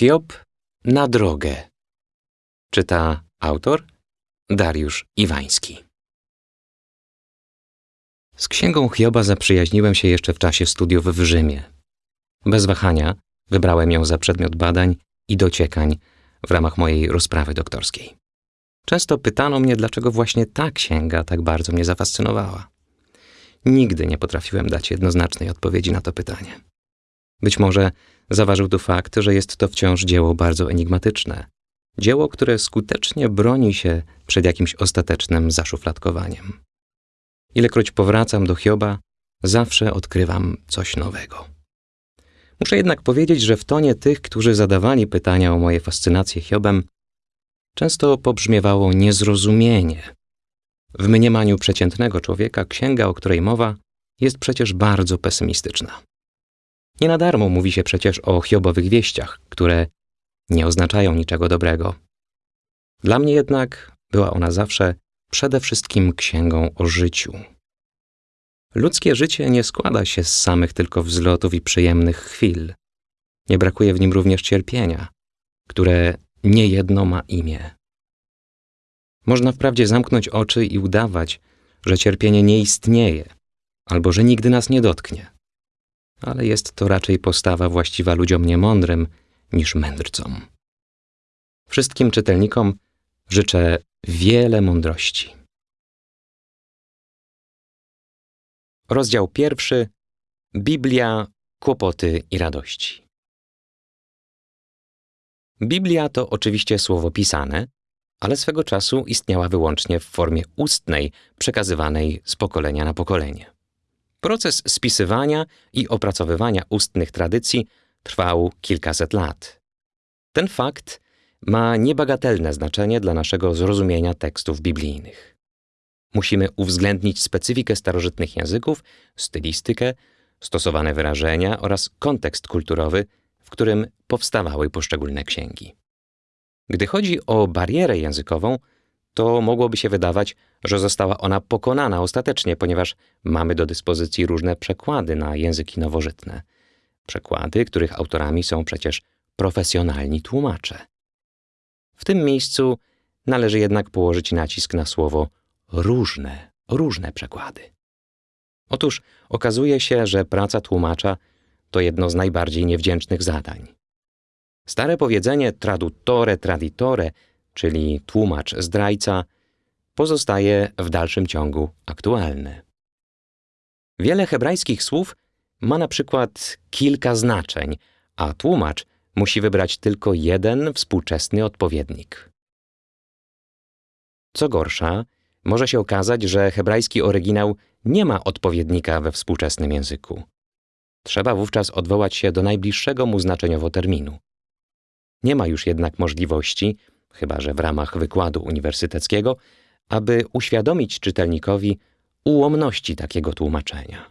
Hiob na drogę. Czyta autor Dariusz Iwański. Z księgą Hioba zaprzyjaźniłem się jeszcze w czasie studiów w Rzymie. Bez wahania wybrałem ją za przedmiot badań i dociekań w ramach mojej rozprawy doktorskiej. Często pytano mnie, dlaczego właśnie ta księga tak bardzo mnie zafascynowała. Nigdy nie potrafiłem dać jednoznacznej odpowiedzi na to pytanie. Być może zaważył tu fakt, że jest to wciąż dzieło bardzo enigmatyczne. Dzieło, które skutecznie broni się przed jakimś ostatecznym zaszufladkowaniem. Ilekroć powracam do Hioba, zawsze odkrywam coś nowego. Muszę jednak powiedzieć, że w tonie tych, którzy zadawali pytania o moje fascynacje Hiobem, często pobrzmiewało niezrozumienie. W mniemaniu przeciętnego człowieka księga, o której mowa, jest przecież bardzo pesymistyczna. Nie na darmo mówi się przecież o Hiobowych wieściach, które nie oznaczają niczego dobrego. Dla mnie jednak była ona zawsze przede wszystkim księgą o życiu. Ludzkie życie nie składa się z samych tylko wzlotów i przyjemnych chwil. Nie brakuje w nim również cierpienia, które niejedno ma imię. Można wprawdzie zamknąć oczy i udawać, że cierpienie nie istnieje, albo że nigdy nas nie dotknie. Ale jest to raczej postawa właściwa ludziom niemądrym niż mędrcom. Wszystkim czytelnikom życzę wiele mądrości. Rozdział pierwszy Biblia, kłopoty i radości. Biblia to oczywiście słowo pisane, ale swego czasu istniała wyłącznie w formie ustnej, przekazywanej z pokolenia na pokolenie. Proces spisywania i opracowywania ustnych tradycji trwał kilkaset lat. Ten fakt ma niebagatelne znaczenie dla naszego zrozumienia tekstów biblijnych. Musimy uwzględnić specyfikę starożytnych języków, stylistykę, stosowane wyrażenia oraz kontekst kulturowy, w którym powstawały poszczególne księgi. Gdy chodzi o barierę językową, to mogłoby się wydawać, że została ona pokonana ostatecznie, ponieważ mamy do dyspozycji różne przekłady na języki nowożytne. Przekłady, których autorami są przecież profesjonalni tłumacze. W tym miejscu należy jednak położyć nacisk na słowo różne, różne przekłady. Otóż okazuje się, że praca tłumacza to jedno z najbardziej niewdzięcznych zadań. Stare powiedzenie traduttore traditore, czyli tłumacz zdrajca, pozostaje w dalszym ciągu aktualne. Wiele hebrajskich słów ma na przykład kilka znaczeń, a tłumacz musi wybrać tylko jeden współczesny odpowiednik. Co gorsza, może się okazać, że hebrajski oryginał nie ma odpowiednika we współczesnym języku. Trzeba wówczas odwołać się do najbliższego mu znaczeniowo terminu. Nie ma już jednak możliwości, chyba że w ramach wykładu uniwersyteckiego, aby uświadomić czytelnikowi ułomności takiego tłumaczenia.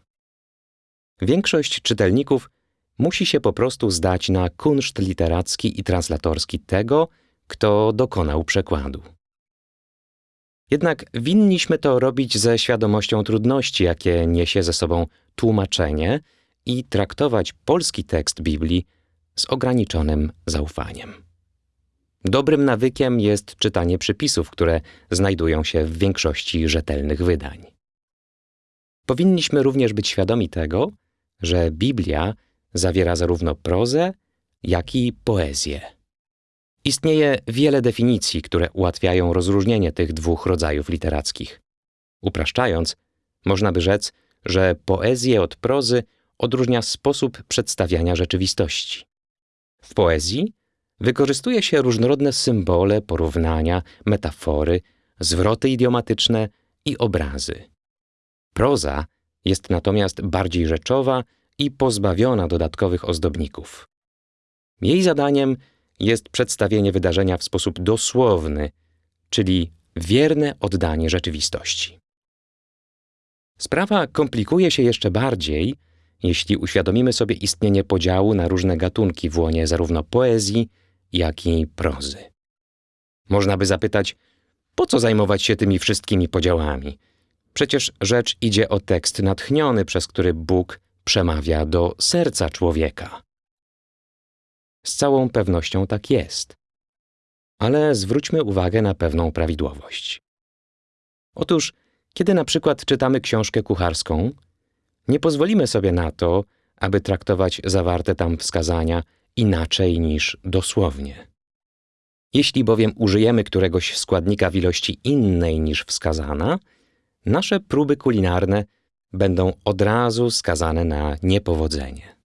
Większość czytelników musi się po prostu zdać na kunszt literacki i translatorski tego, kto dokonał przekładu. Jednak winniśmy to robić ze świadomością trudności, jakie niesie ze sobą tłumaczenie i traktować polski tekst Biblii z ograniczonym zaufaniem. Dobrym nawykiem jest czytanie przypisów, które znajdują się w większości rzetelnych wydań. Powinniśmy również być świadomi tego, że Biblia zawiera zarówno prozę, jak i poezję. Istnieje wiele definicji, które ułatwiają rozróżnienie tych dwóch rodzajów literackich. Upraszczając, można by rzec, że poezję od prozy odróżnia sposób przedstawiania rzeczywistości. W poezji wykorzystuje się różnorodne symbole, porównania, metafory, zwroty idiomatyczne i obrazy. Proza jest natomiast bardziej rzeczowa i pozbawiona dodatkowych ozdobników. Jej zadaniem jest przedstawienie wydarzenia w sposób dosłowny, czyli wierne oddanie rzeczywistości. Sprawa komplikuje się jeszcze bardziej, jeśli uświadomimy sobie istnienie podziału na różne gatunki w łonie zarówno poezji, jak i prozy. Można by zapytać, po co zajmować się tymi wszystkimi podziałami? Przecież rzecz idzie o tekst natchniony, przez który Bóg przemawia do serca człowieka. Z całą pewnością tak jest. Ale zwróćmy uwagę na pewną prawidłowość. Otóż, kiedy na przykład czytamy książkę kucharską, nie pozwolimy sobie na to, aby traktować zawarte tam wskazania inaczej niż dosłownie. Jeśli bowiem użyjemy któregoś składnika w ilości innej niż wskazana, nasze próby kulinarne będą od razu skazane na niepowodzenie.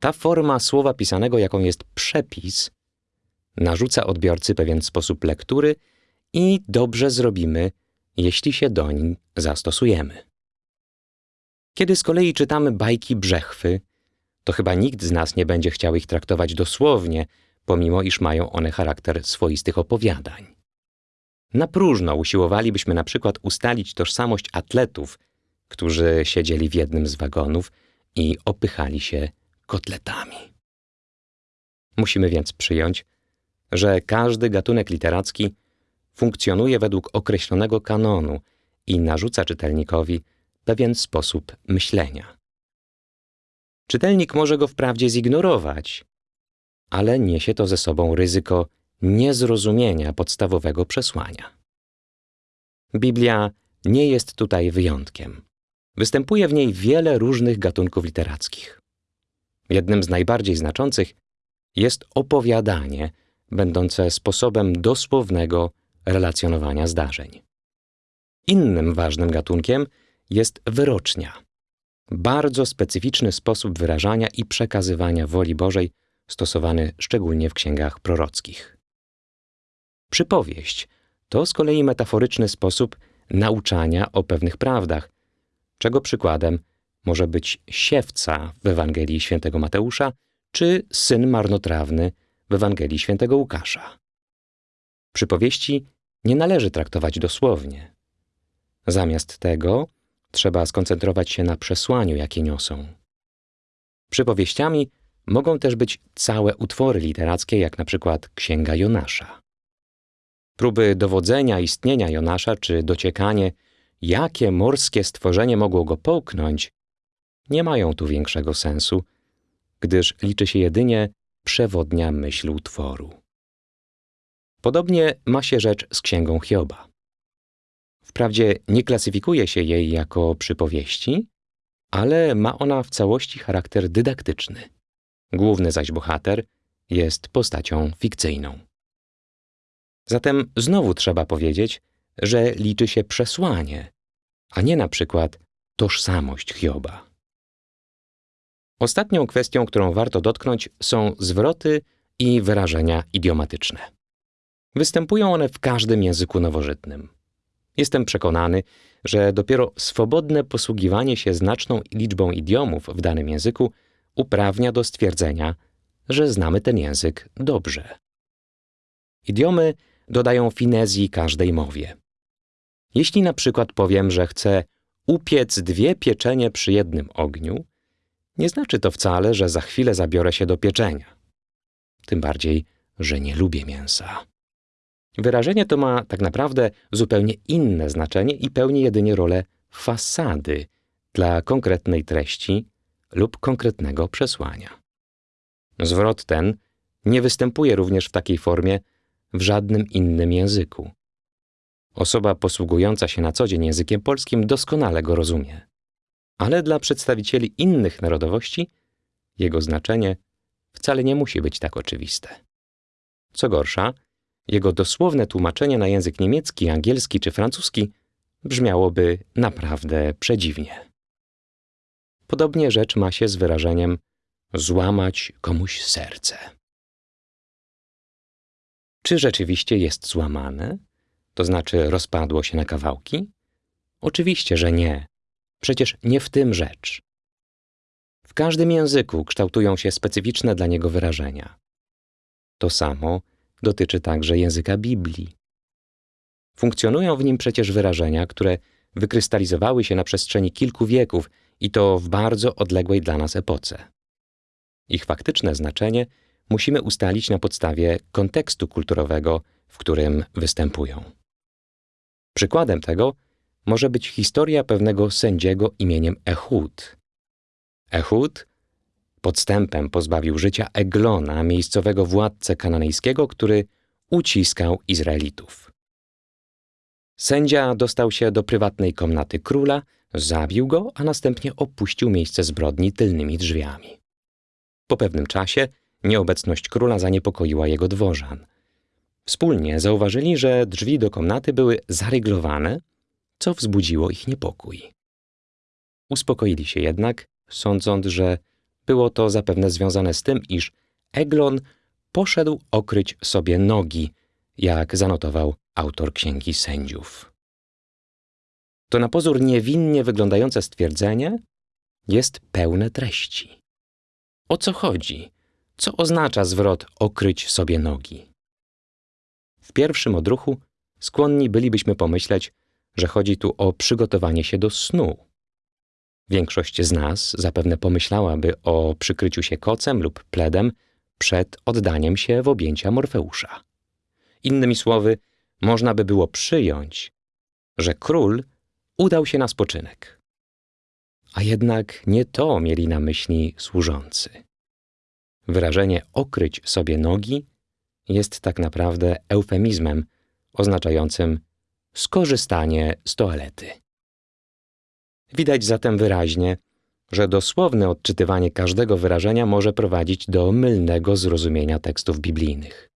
Ta forma słowa pisanego, jaką jest przepis, narzuca odbiorcy pewien sposób lektury i dobrze zrobimy, jeśli się doń zastosujemy. Kiedy z kolei czytamy bajki brzechwy, to chyba nikt z nas nie będzie chciał ich traktować dosłownie, pomimo iż mają one charakter swoistych opowiadań. Na próżno usiłowalibyśmy na przykład ustalić tożsamość atletów, którzy siedzieli w jednym z wagonów i opychali się kotletami. Musimy więc przyjąć, że każdy gatunek literacki funkcjonuje według określonego kanonu i narzuca czytelnikowi pewien sposób myślenia. Czytelnik może go wprawdzie zignorować, ale niesie to ze sobą ryzyko niezrozumienia podstawowego przesłania. Biblia nie jest tutaj wyjątkiem. Występuje w niej wiele różnych gatunków literackich. Jednym z najbardziej znaczących jest opowiadanie, będące sposobem dosłownego relacjonowania zdarzeń. Innym ważnym gatunkiem jest wyrocznia. Bardzo specyficzny sposób wyrażania i przekazywania woli Bożej, stosowany szczególnie w księgach prorockich. Przypowieść to z kolei metaforyczny sposób nauczania o pewnych prawdach, czego przykładem może być siewca w Ewangelii świętego Mateusza czy syn marnotrawny w Ewangelii świętego Łukasza. Przypowieści nie należy traktować dosłownie. Zamiast tego trzeba skoncentrować się na przesłaniu, jakie niosą. Przypowieściami mogą też być całe utwory literackie, jak na przykład Księga Jonasza. Próby dowodzenia istnienia Jonasza czy dociekanie, jakie morskie stworzenie mogło go połknąć, nie mają tu większego sensu, gdyż liczy się jedynie przewodnia myśl utworu. Podobnie ma się rzecz z księgą Hioba. Wprawdzie nie klasyfikuje się jej jako przypowieści, ale ma ona w całości charakter dydaktyczny. Główny zaś bohater jest postacią fikcyjną. Zatem znowu trzeba powiedzieć, że liczy się przesłanie, a nie na przykład tożsamość Hioba. Ostatnią kwestią, którą warto dotknąć, są zwroty i wyrażenia idiomatyczne. Występują one w każdym języku nowożytnym. Jestem przekonany, że dopiero swobodne posługiwanie się znaczną liczbą idiomów w danym języku uprawnia do stwierdzenia, że znamy ten język dobrze. Idiomy dodają finezji każdej mowie. Jeśli na przykład powiem, że chcę upiec dwie pieczenie przy jednym ogniu, nie znaczy to wcale, że za chwilę zabiorę się do pieczenia. Tym bardziej, że nie lubię mięsa. Wyrażenie to ma tak naprawdę zupełnie inne znaczenie i pełni jedynie rolę fasady dla konkretnej treści lub konkretnego przesłania. Zwrot ten nie występuje również w takiej formie w żadnym innym języku. Osoba posługująca się na co dzień językiem polskim doskonale go rozumie. Ale dla przedstawicieli innych narodowości jego znaczenie wcale nie musi być tak oczywiste. Co gorsza, jego dosłowne tłumaczenie na język niemiecki, angielski czy francuski brzmiałoby naprawdę przedziwnie. Podobnie rzecz ma się z wyrażeniem złamać komuś serce. Czy rzeczywiście jest złamane? To znaczy rozpadło się na kawałki? Oczywiście, że nie. Przecież nie w tym rzecz. W każdym języku kształtują się specyficzne dla niego wyrażenia. To samo dotyczy także języka Biblii. Funkcjonują w nim przecież wyrażenia, które wykrystalizowały się na przestrzeni kilku wieków i to w bardzo odległej dla nas epoce. Ich faktyczne znaczenie musimy ustalić na podstawie kontekstu kulturowego, w którym występują. Przykładem tego może być historia pewnego sędziego imieniem Ehud. Ehud Podstępem pozbawił życia Eglona, miejscowego władcę kananejskiego, który uciskał Izraelitów. Sędzia dostał się do prywatnej komnaty króla, zabił go, a następnie opuścił miejsce zbrodni tylnymi drzwiami. Po pewnym czasie nieobecność króla zaniepokoiła jego dworzan. Wspólnie zauważyli, że drzwi do komnaty były zaryglowane, co wzbudziło ich niepokój. Uspokoili się jednak, sądząc, że było to zapewne związane z tym, iż Eglon poszedł okryć sobie nogi, jak zanotował autor Księgi Sędziów. To na pozór niewinnie wyglądające stwierdzenie jest pełne treści. O co chodzi? Co oznacza zwrot okryć sobie nogi? W pierwszym odruchu skłonni bylibyśmy pomyśleć, że chodzi tu o przygotowanie się do snu. Większość z nas zapewne pomyślałaby o przykryciu się kocem lub pledem przed oddaniem się w objęcia Morfeusza. Innymi słowy, można by było przyjąć, że król udał się na spoczynek. A jednak nie to mieli na myśli służący. Wyrażenie okryć sobie nogi jest tak naprawdę eufemizmem oznaczającym skorzystanie z toalety. Widać zatem wyraźnie, że dosłowne odczytywanie każdego wyrażenia może prowadzić do mylnego zrozumienia tekstów biblijnych.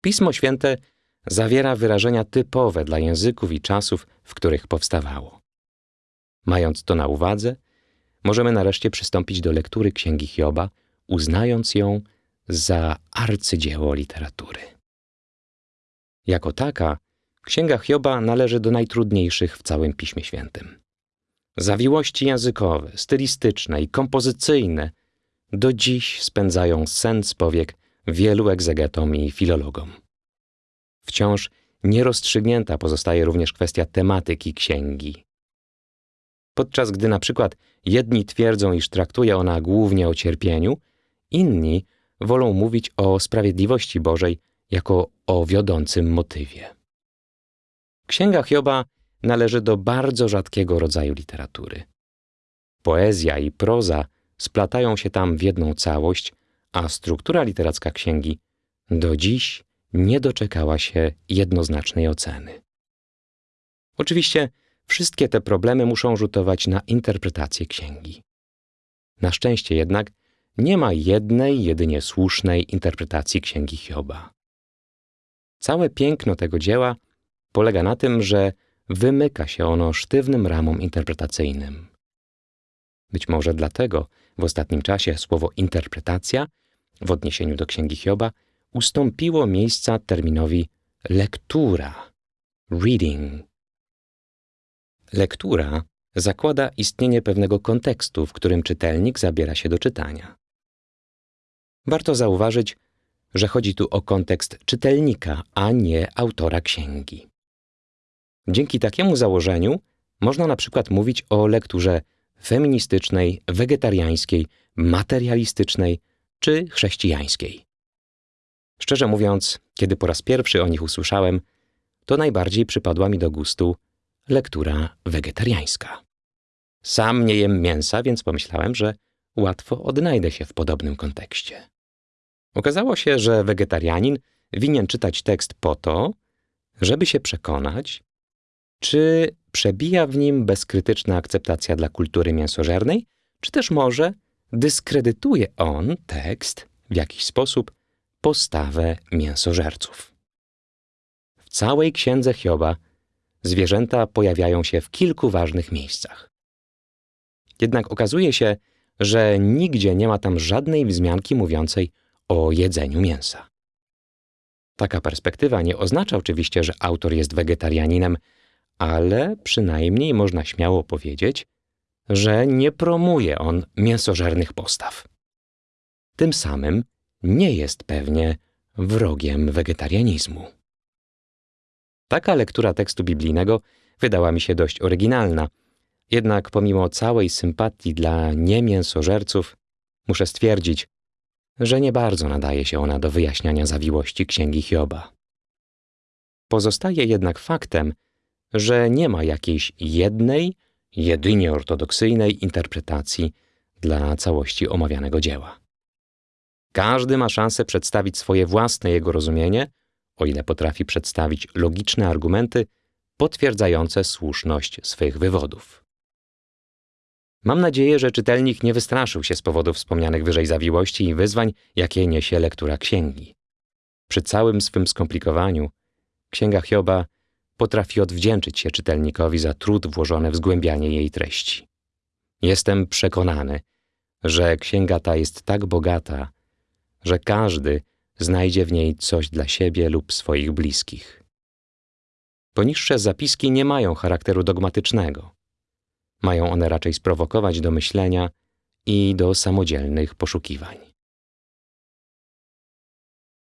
Pismo Święte zawiera wyrażenia typowe dla języków i czasów, w których powstawało. Mając to na uwadze, możemy nareszcie przystąpić do lektury Księgi Hioba, uznając ją za arcydzieło literatury. Jako taka, Księga Hioba należy do najtrudniejszych w całym Piśmie Świętym. Zawiłości językowe, stylistyczne i kompozycyjne do dziś spędzają sen powiek wielu egzegetom i filologom. Wciąż nierozstrzygnięta pozostaje również kwestia tematyki księgi. Podczas gdy na przykład jedni twierdzą, iż traktuje ona głównie o cierpieniu, inni wolą mówić o sprawiedliwości Bożej jako o wiodącym motywie. Księga Hioba należy do bardzo rzadkiego rodzaju literatury. Poezja i proza splatają się tam w jedną całość, a struktura literacka księgi do dziś nie doczekała się jednoznacznej oceny. Oczywiście wszystkie te problemy muszą rzutować na interpretację księgi. Na szczęście jednak nie ma jednej, jedynie słusznej interpretacji księgi Hioba. Całe piękno tego dzieła polega na tym, że wymyka się ono sztywnym ramom interpretacyjnym. Być może dlatego w ostatnim czasie słowo interpretacja w odniesieniu do księgi Hioba ustąpiło miejsca terminowi lektura, reading. Lektura zakłada istnienie pewnego kontekstu, w którym czytelnik zabiera się do czytania. Warto zauważyć, że chodzi tu o kontekst czytelnika, a nie autora księgi. Dzięki takiemu założeniu można na przykład mówić o lekturze feministycznej, wegetariańskiej, materialistycznej czy chrześcijańskiej. Szczerze mówiąc, kiedy po raz pierwszy o nich usłyszałem, to najbardziej przypadła mi do gustu lektura wegetariańska. Sam nie jem mięsa, więc pomyślałem, że łatwo odnajdę się w podobnym kontekście. Okazało się, że wegetarianin winien czytać tekst po to, żeby się przekonać, czy przebija w nim bezkrytyczna akceptacja dla kultury mięsożernej, czy też może dyskredytuje on tekst w jakiś sposób postawę mięsożerców. W całej księdze Hioba zwierzęta pojawiają się w kilku ważnych miejscach. Jednak okazuje się, że nigdzie nie ma tam żadnej wzmianki mówiącej o jedzeniu mięsa. Taka perspektywa nie oznacza oczywiście, że autor jest wegetarianinem, ale przynajmniej można śmiało powiedzieć, że nie promuje on mięsożernych postaw. Tym samym nie jest pewnie wrogiem wegetarianizmu. Taka lektura tekstu biblijnego wydała mi się dość oryginalna, jednak pomimo całej sympatii dla niemięsożerców, muszę stwierdzić, że nie bardzo nadaje się ona do wyjaśniania zawiłości księgi Hioba. Pozostaje jednak faktem, że nie ma jakiejś jednej, jedynie ortodoksyjnej interpretacji dla całości omawianego dzieła. Każdy ma szansę przedstawić swoje własne jego rozumienie, o ile potrafi przedstawić logiczne argumenty potwierdzające słuszność swych wywodów. Mam nadzieję, że czytelnik nie wystraszył się z powodu wspomnianych wyżej zawiłości i wyzwań, jakie niesie lektura księgi. Przy całym swym skomplikowaniu, księga Hioba potrafi odwdzięczyć się czytelnikowi za trud włożony w zgłębianie jej treści. Jestem przekonany, że księga ta jest tak bogata, że każdy znajdzie w niej coś dla siebie lub swoich bliskich. Poniższe zapiski nie mają charakteru dogmatycznego. Mają one raczej sprowokować do myślenia i do samodzielnych poszukiwań.